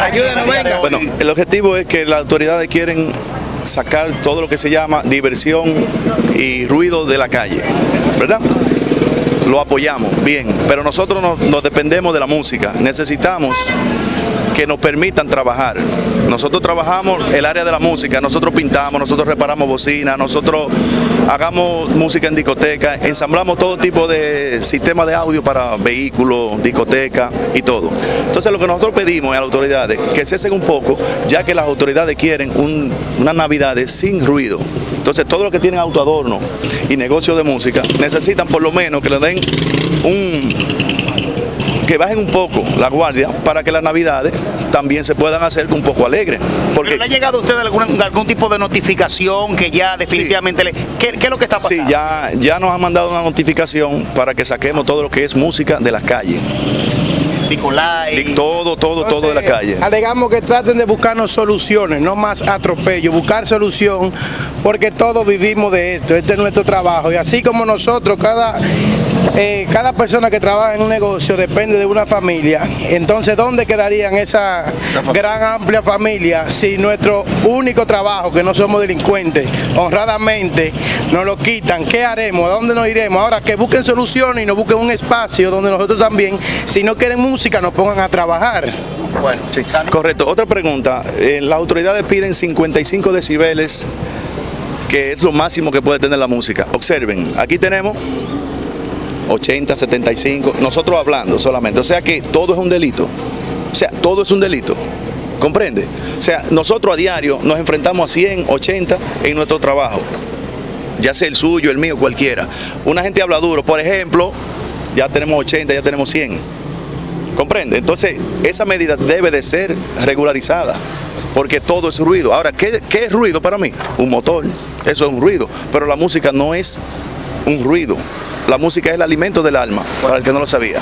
Ayúdenos, venga. Bueno, el objetivo es que las autoridades quieren sacar todo lo que se llama diversión y ruido de la calle, ¿verdad? Lo apoyamos, bien, pero nosotros nos, nos dependemos de la música, necesitamos que nos permitan trabajar. Nosotros trabajamos el área de la música, nosotros pintamos, nosotros reparamos bocinas, nosotros hagamos música en discoteca, ensamblamos todo tipo de sistemas de audio para vehículos, discoteca y todo. Entonces lo que nosotros pedimos a las autoridades, que cesen un poco, ya que las autoridades quieren un, unas navidades sin ruido. Entonces todo lo que tienen autoadorno y negocio de música, necesitan por lo menos que le den un que bajen un poco la guardia para que las navidades también se puedan hacer un poco alegres. Porque ¿Pero ¿Le ha llegado a usted algún, algún tipo de notificación que ya definitivamente le... ¿Qué, qué es lo que está pasando? sí, ya, ya nos han mandado una notificación para que saquemos todo lo que es música de las calles. Nicolai. Todo, todo, todo de la calle. Alegamos que traten de buscarnos soluciones, no más atropello, buscar solución, porque todos vivimos de esto, este es nuestro trabajo. Y así como nosotros, cada, eh, cada persona que trabaja en un negocio depende de una familia, entonces ¿dónde quedarían esa gran amplia familia si nuestro único trabajo, que no somos delincuentes, honradamente nos lo quitan? ¿Qué haremos? ¿A dónde nos iremos? Ahora que busquen soluciones y nos busquen un espacio donde nosotros también, si no quieren música, nos pongan a trabajar. Bueno, Sí, correcto. Otra pregunta. Eh, las autoridades piden 55 decibeles, que es lo máximo que puede tener la música. Observen, aquí tenemos 80, 75, nosotros hablando solamente. O sea que todo es un delito. O sea, todo es un delito. ¿Comprende? O sea, nosotros a diario nos enfrentamos a 100, 80 en nuestro trabajo. Ya sea el suyo, el mío, cualquiera. Una gente habla duro, por ejemplo, ya tenemos 80, ya tenemos 100. ¿Comprende? Entonces, esa medida debe de ser regularizada, porque todo es ruido. Ahora, ¿qué, qué es ruido para mí? Un motor, eso es un ruido, pero la música no es un ruido. La música es el alimento del alma, para el que no lo sabía.